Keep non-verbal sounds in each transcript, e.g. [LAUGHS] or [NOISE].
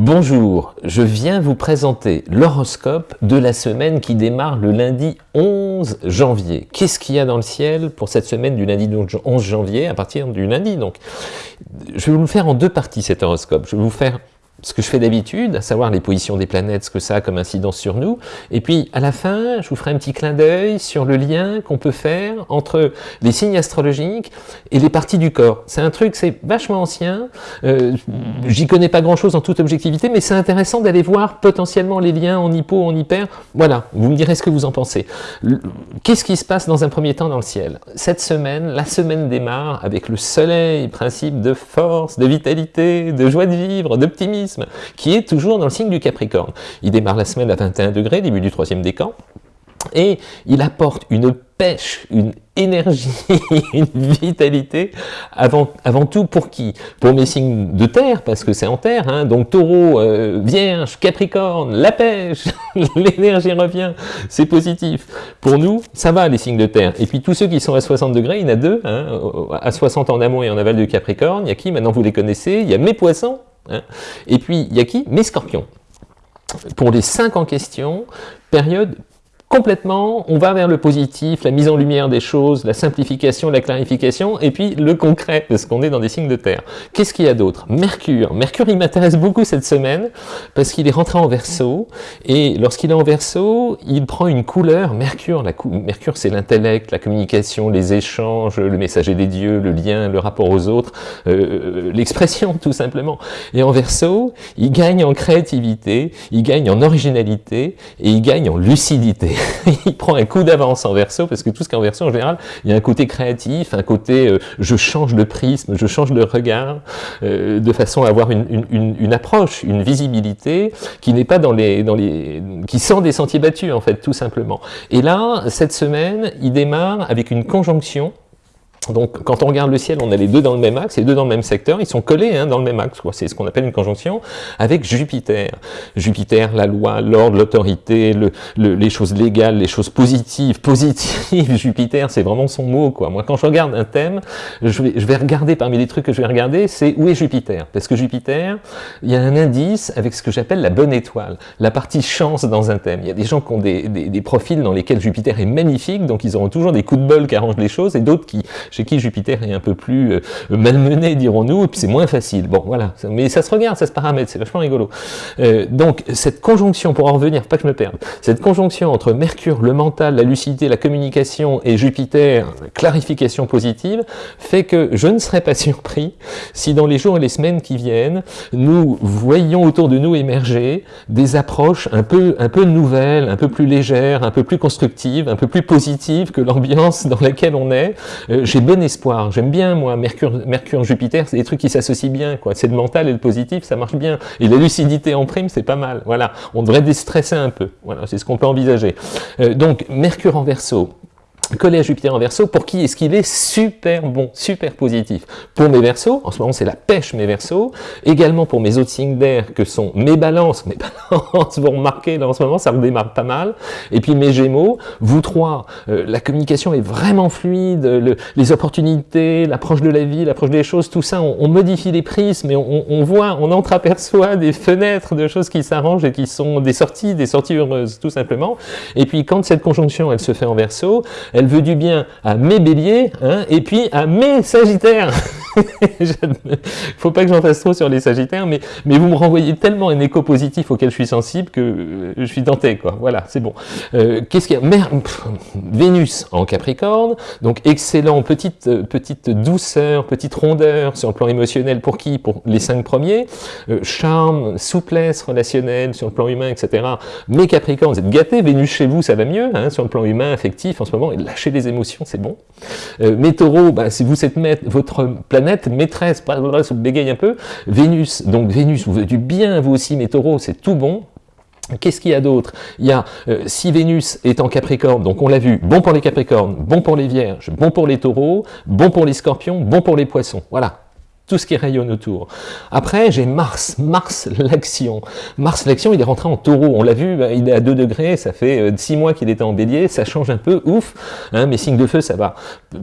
Bonjour, je viens vous présenter l'horoscope de la semaine qui démarre le lundi 11 janvier. Qu'est-ce qu'il y a dans le ciel pour cette semaine du lundi 11 janvier, à partir du lundi donc? Je vais vous le faire en deux parties cet horoscope. Je vais vous faire ce que je fais d'habitude, à savoir les positions des planètes, ce que ça a comme incidence sur nous. Et puis, à la fin, je vous ferai un petit clin d'œil sur le lien qu'on peut faire entre les signes astrologiques et les parties du corps. C'est un truc, c'est vachement ancien, euh, j'y connais pas grand-chose en toute objectivité, mais c'est intéressant d'aller voir potentiellement les liens en hypo, en hyper. Voilà, vous me direz ce que vous en pensez. Qu'est-ce qui se passe dans un premier temps dans le ciel? Cette semaine, la semaine démarre avec le soleil, principe de force, de vitalité, de joie de vivre, d'optimisme, qui est toujours dans le signe du Capricorne. Il démarre la semaine à 21 degrés, début du troisième décan, et il apporte une pêche, une énergie, [LAUGHS] une vitalité, avant, tout pour qui? Pour mes signes de terre, parce que c'est en terre, hein, donc taureau, euh, vierge, capricorne, la pêche, [LAUGHS] l'énergie revient, c'est positif. Pour nous, ça va les signes de terre. Et puis tous ceux qui sont à 60 degrés, il y en a deux, hein, à 60 en amont et en aval du capricorne, il y a qui? Maintenant vous les connaissez, il y a mes poissons, Hein. Et puis, il y a qui Mes scorpions. Pour les cinq en question, période complètement, on va vers le positif, la mise en lumière des choses, la simplification, la clarification, et puis le concret, parce qu'on est dans des signes de terre. Qu'est-ce qu'il y a d'autre? Mercure. Mercure, il m'intéresse beaucoup cette semaine, parce qu'il est rentré en verso, et lorsqu'il est en verso, il prend une couleur, Mercure, Mercure c'est l'intellect, la communication, les échanges, le messager des dieux, le lien, le rapport aux autres, euh, l'expression tout simplement. Et en verso, il gagne en créativité, il gagne en originalité, et il gagne en lucidité. [LAUGHS] il prend un coup d'avance en verso, parce que tout ce qui est en verso, en général, il y a un côté créatif, un côté euh, je change de prisme, je change de regard, euh, de façon à avoir une, une, une approche, une visibilité qui n'est pas dans les, dans les... qui sent des sentiers battus, en fait, tout simplement. Et là, cette semaine, il démarre avec une conjonction donc, quand on regarde le ciel, on a les deux dans le même axe, les deux dans le même secteur, ils sont collés hein, dans le même axe, c'est ce qu'on appelle une conjonction, avec Jupiter. Jupiter, la loi, l'ordre, l'autorité, le, les choses légales, les choses positives, positives, [LAUGHS] Jupiter, c'est vraiment son mot, quoi. Moi, quand je regarde un thème, je vais, je vais regarder, parmi les trucs que je vais regarder, c'est où est Jupiter? Parce que Jupiter, il y a un indice avec ce que j'appelle la bonne étoile, la partie chance dans un thème. Il y a des gens qui ont des, des, des profils dans lesquels Jupiter est magnifique, donc ils auront toujours des coups de bol qui arrangent les choses, et d'autres qui chez qui Jupiter est un peu plus euh, malmené, dirons-nous, et puis c'est moins facile. Bon, voilà, mais ça se regarde, ça se paramètre, c'est vachement rigolo. Euh, donc, cette conjonction, pour en revenir, pas que je me perde, cette conjonction entre Mercure, le mental, la lucidité, la communication, et Jupiter, clarification positive, fait que je ne serais pas [LAUGHS] surpris si dans les jours et les semaines qui viennent, nous voyons autour de nous émerger des approches un peu, un peu nouvelles, un peu plus légères, un peu plus constructives, un peu plus positives que l'ambiance dans laquelle on est. Euh, bon espoir. J'aime bien, moi, Mercure, Mercure Jupiter, c'est des trucs qui s'associent bien, quoi. C'est le mental et le positif, ça marche bien. Et la lucidité en prime, c'est pas mal. Voilà. On devrait déstresser un peu. Voilà, c'est ce qu'on peut envisager. Euh, donc, Mercure en verso, collé Jupiter en verso, pour qui est-ce qu'il est super bon, super positif? Pour mes versos, en ce moment c'est la pêche mes versos, également pour mes autres signes d'air que sont mes balances, mes [LAUGHS] balances, vous remarquez là en ce moment ça redémarre pas mal, et puis mes gémeaux, vous trois, euh, la communication est vraiment fluide, le, les opportunités, l'approche de la vie, l'approche des choses, tout ça, on, modifie les prismes, mais on, on voit, on entreaperçoit des fenêtres de choses qui s'arrangent et qui sont des sorties, des sorties heureuses, tout simplement, et puis quand cette conjonction elle se fait en verso, elle veut du bien à mes béliers, hein, et puis à mes sagittaires. [LAUGHS] Il faut pas que j'en fasse trop sur les sagittaires, mais, vous me renvoyez tellement un écho positif auquel je suis sensible que euh, je suis tenté, quoi. Voilà, c'est bon. Euh, Qu'est-ce qu'il y a? Vénus en Capricorne, donc excellent, petite, euh, petite douceur, petite rondeur sur le plan émotionnel, pour qui? Pour les cinq premiers. Euh, charme, souplesse relationnelle sur le plan humain, etc. Mais Capricorne, vous êtes gâtés, Vénus chez vous, ça va mieux, hein, sur le plan humain, affectif, en ce moment, lâchez les émotions, c'est bon. Euh, mes taureaux, bah, si vous êtes votre planète maîtresse, voilà, se bégaye un peu, Vénus, donc Vénus, vous faites du bien, vous aussi, mes taureaux, c'est tout bon, Qu'est-ce qu'il y a d'autre? Il y a, euh, si Vénus est en Capricorne, donc on l'a vu, bon pour les Capricornes, bon pour les Vierges, bon pour les Taureaux, bon pour les Scorpions, bon pour les Poissons. Voilà. Tout ce qui rayonne autour. Après, j'ai Mars, Mars l'action. Mars l'action, il est rentré en taureau, on l'a vu, ben, il est à 2 degrés, ça fait 6 euh, mois qu'il était en bélier, ça change un peu, ouf, hein, mes signes de feu, ça va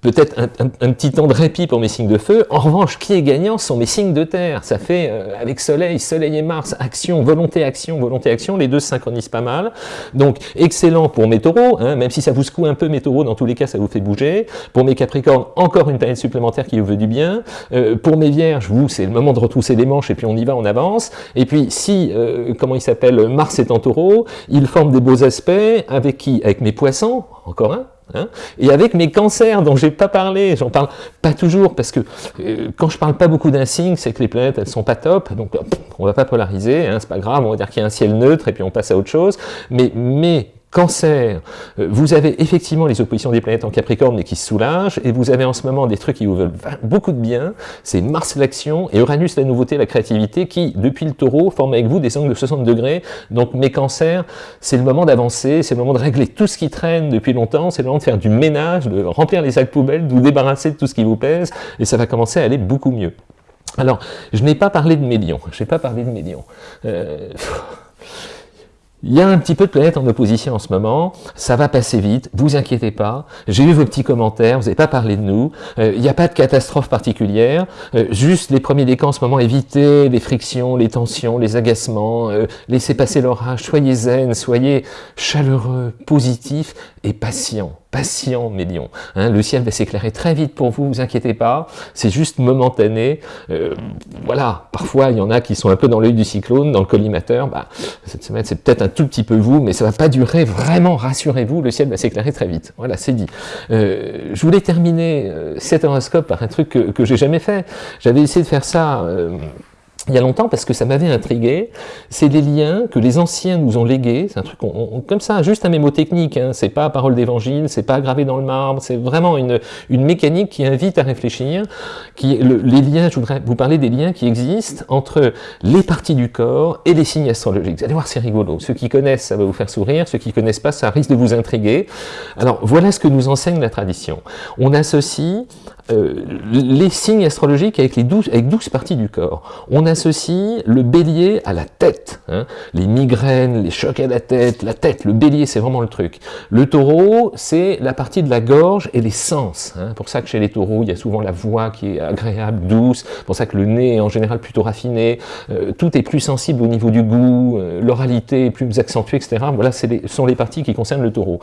peut-être un, petit temps de répit pour mes signes de feu. En revanche, qui est gagnant sont mes signes de terre, ça fait euh, avec soleil, soleil et Mars, action, volonté, action, volonté, action, les deux se synchronisent pas mal. Donc, excellent pour mes taureaux, hein, même si ça vous secoue un peu mes taureaux, dans tous les cas, ça vous fait bouger. Pour mes capricornes, encore une planète supplémentaire qui vous veut du bien. Euh, pour mes vierges, vous, c'est le moment de retrousser les manches et puis on y va, on avance. Et puis si, euh, comment il s'appelle, Mars est en taureau, il forme des beaux aspects avec qui? Avec mes poissons, encore un, Hein et avec mes cancers dont j'ai pas parlé, j'en parle pas toujours parce que euh, quand je parle pas beaucoup d'un signe, c'est que les planètes elles sont pas top, donc on va pas polariser, hein, c'est pas grave, on va dire qu'il y a un ciel neutre et puis on passe à autre chose. Mais mais Cancer, euh, vous avez effectivement les oppositions des planètes en Capricorne mais qui se soulagent, et vous avez en ce moment des trucs qui vous veulent beaucoup de bien, c'est Mars l'action et Uranus la nouveauté, la créativité, qui depuis le taureau forme avec vous des angles de 60 degrés, donc mes cancers, c'est le moment d'avancer, c'est le moment de régler tout ce qui traîne depuis longtemps, c'est le moment de faire du ménage, de remplir les sacs poubelles, de vous débarrasser de tout ce qui vous pèse, et ça va commencer à aller beaucoup mieux. Alors, je n'ai pas parlé de lions, je n'ai pas parlé de lions. Euh, il y a un petit peu de planètes en opposition en ce moment, ça va passer vite, vous inquiétez pas, j'ai eu vos petits commentaires, vous n'avez pas parlé de nous, euh, il n'y a pas de catastrophe particulière, euh, juste les premiers décans en ce moment, évitez les frictions, les tensions, les agacements, euh, laissez passer l'orage, soyez zen, soyez chaleureux, positif et patient patient, mes lions. Hein, le ciel va s'éclairer très vite pour vous, vous inquiétez pas, c'est juste momentané. Euh, voilà, parfois il y en a qui sont un peu dans l'œil du cyclone, dans le collimateur, bah, cette semaine c'est peut-être un tout petit peu vous, mais ça va pas durer, vraiment, rassurez-vous, le ciel va s'éclairer très vite. Voilà, c'est dit. Euh, je voulais terminer euh, cet horoscope par un truc que, que j'ai jamais fait. J'avais essayé de faire ça il y a longtemps parce que ça m'avait intrigué, c'est des liens que les anciens nous ont légués, c'est un truc comme ça, juste un mémotechnique, hein, c'est pas parole d'évangile, c'est pas gravé dans le marbre, c'est vraiment une, une mécanique qui invite à réfléchir, qui les liens, je voudrais vous parler des liens qui existent entre les parties du corps et les signes astrologiques. Vous allez voir, c'est rigolo, ceux qui connaissent, ça va vous faire sourire, ceux qui connaissent pas, ça risque de vous intriguer. Alors voilà ce que nous enseigne la tradition. On associe euh, les signes astrologiques avec les douze, avec 12 parties du corps. Associe le bélier à la tête, hein. les migraines, les chocs à la tête, la tête, le bélier c'est vraiment le truc. Le taureau c'est la partie de la gorge et les sens, hein. pour ça que chez les taureaux il y a souvent la voix qui est agréable, douce, pour ça que le nez est en général plutôt raffiné, euh, tout est plus sensible au niveau du goût, euh, l'oralité est plus accentuée, etc. Voilà, ce sont les parties qui concernent le taureau.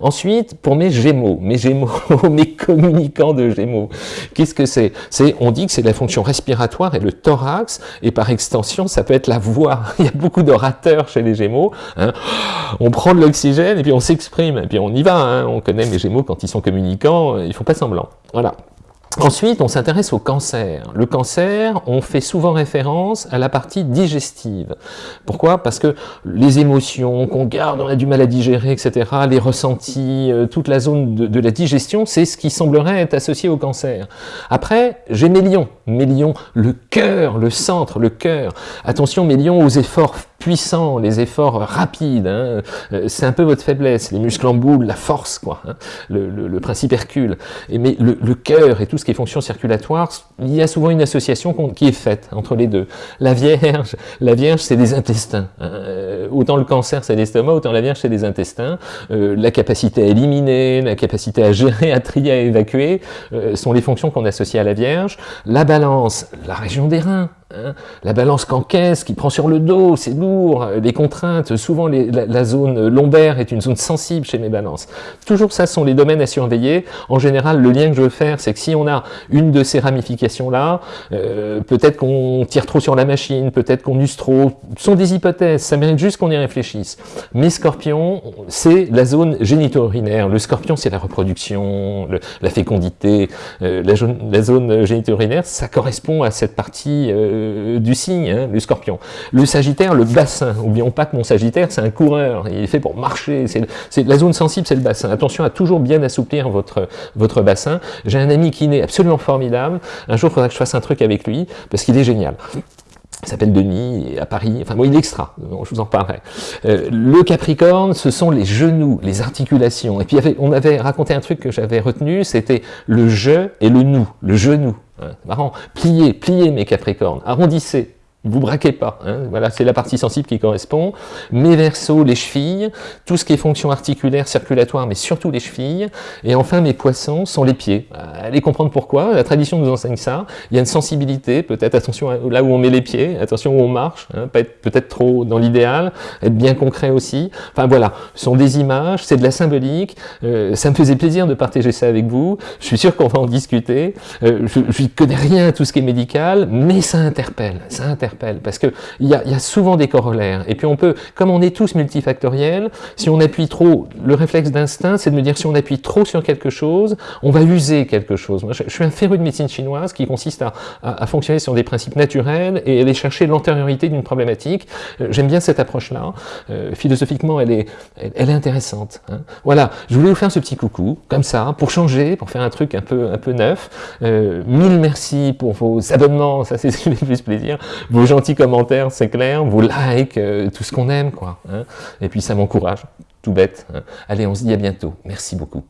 Ensuite, pour mes gémeaux, mes gémeaux, [LAUGHS] mes communicants de gémeaux, Qu'est-ce que c'est? C'est, on dit que c'est la fonction respiratoire et le thorax, et par extension, ça peut être la voix. [LAUGHS] Il y a beaucoup d'orateurs chez les Gémeaux. Hein. On prend de l'oxygène et puis on s'exprime, et puis on y va. Hein. On connaît les Gémeaux quand ils sont communicants, ils font pas semblant. Voilà. Ensuite, on s'intéresse au cancer. Le cancer, on fait souvent référence à la partie digestive. Pourquoi? Parce que les émotions qu'on garde, on a du mal à digérer, etc., les ressentis, euh, toute la zone de, la digestion, c'est ce qui semblerait être associé au cancer. Après, j'ai mes lions. Mes lions, le cœur, le centre, le cœur. Attention, mes lions aux efforts puissants, les efforts rapides, hein. euh, c'est un peu votre faiblesse, les muscles en boule, la force, quoi, hein. le, principe Hercule. Et mais le, cœur et tout ce qui est fonction circulatoire, il y a souvent une association qui est faite entre les deux. La Vierge, la Vierge c'est des intestins. Hein. Euh, autant le cancer c'est l'estomac, autant la Vierge c'est des intestins. Euh, la capacité à éliminer, la capacité à gérer, à trier, à évacuer, sont les fonctions qu'on associe à la Vierge. La balance, la région des reins, Hein. la balance qu'encaisse, qui prend sur le dos, c'est lourd, les contraintes, souvent la, zone lombaire est une zone sensible chez mes balances. Toujours ça sont les domaines à surveiller. En général, le lien que je veux faire, c'est que si on a une de ces ramifications-là, euh, peut-être qu'on tire trop sur la machine, peut-être qu'on use trop, ce sont des hypothèses, ça mérite juste qu'on y réfléchisse. Mes scorpions, c'est la zone génito-urinaire. Le scorpion, c'est la reproduction, la fécondité. Euh, la, zone génito-urinaire, ça correspond à cette partie euh, euh, du signe, hein, le scorpion. Le sagittaire, le bassin. N'oublions pas que mon sagittaire, c'est un coureur. Il est fait pour marcher. C'est La zone sensible, c'est le bassin. Attention à toujours bien assouplir votre, votre bassin. J'ai un ami qui est absolument formidable. Un jour, il faudra que je fasse un truc avec lui, parce qu'il est génial. Il s'appelle Denis, à Paris, enfin bon, il est extra, je vous en parlerai. Euh, le Capricorne, ce sont les genoux, les articulations. Et puis on avait raconté un truc que j'avais retenu, c'était le je et le nous, le genou. Hein, marrant. Pliez, pliez mes Capricornes, arrondissez, vous braquez pas, hein. voilà, c'est la partie sensible qui correspond. Mes versos, les chevilles, tout ce qui est fonction articulaire, circulatoire, mais surtout les chevilles. Et enfin, mes poissons sont les pieds. Allez comprendre pourquoi, la tradition nous enseigne ça. Il y a une sensibilité, peut-être attention là où on met les pieds, attention où on marche, hein, peut-être trop dans l'idéal, être bien concret aussi. Enfin voilà, ce sont des images, c'est de la symbolique, euh, ça me faisait plaisir de partager ça avec vous, je suis sûr qu'on va en discuter. Euh, je ne connais rien à tout ce qui est médical, mais ça interpelle, ça interpelle parce qu'il y a, y a souvent des corollaires. Et puis on peut, comme on est tous multifactoriels, si on appuie trop, le réflexe d'instinct, c'est de me dire si on appuie trop sur quelque chose, on va user quelque chose. Moi, je, suis un féru de médecine chinoise qui consiste à, à, fonctionner sur des principes naturels et aller chercher l'antériorité d'une problématique. Euh, j'aime bien cette approche-là. Euh, philosophiquement, elle est, elle, est intéressante. Hein. Voilà, je voulais vous faire ce petit coucou, comme ça, pour changer, pour faire un truc un peu, un peu neuf. Euh, mille merci pour vos abonnements, ça c'est ce qui me fait plus plaisir vos gentils commentaires, c'est clair, vos likes, euh, tout ce qu'on aime, quoi. Hein. Et puis ça m'encourage, tout bête. Hein. Allez, on se dit à bientôt. Merci beaucoup.